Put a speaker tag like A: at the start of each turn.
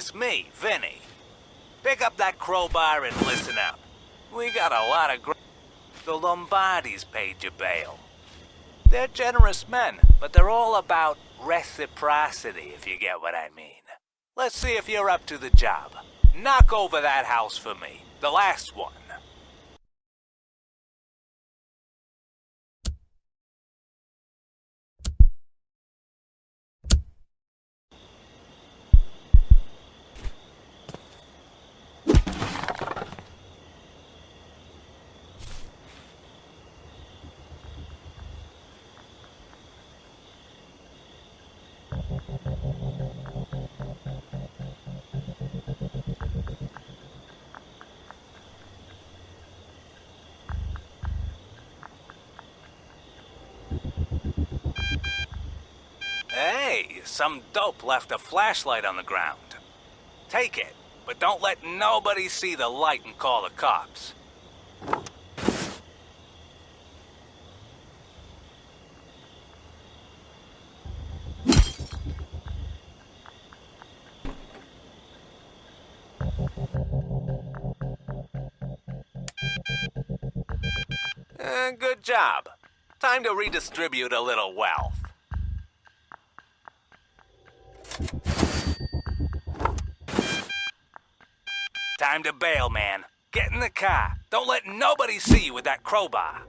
A: It's me, Vinny. Pick up that crowbar and listen up. We got a lot of gr- The Lombardis paid your bail. They're generous men, but they're all about reciprocity, if you get what I mean. Let's see if you're up to the job. Knock over that house for me. The last one. Hey, some dope left a flashlight on the ground. Take it, but don't let nobody see the light and call the cops. Eh, good job. Time to redistribute a little wealth. Time to bail, man. Get in the car. Don't let nobody see you with that crowbar.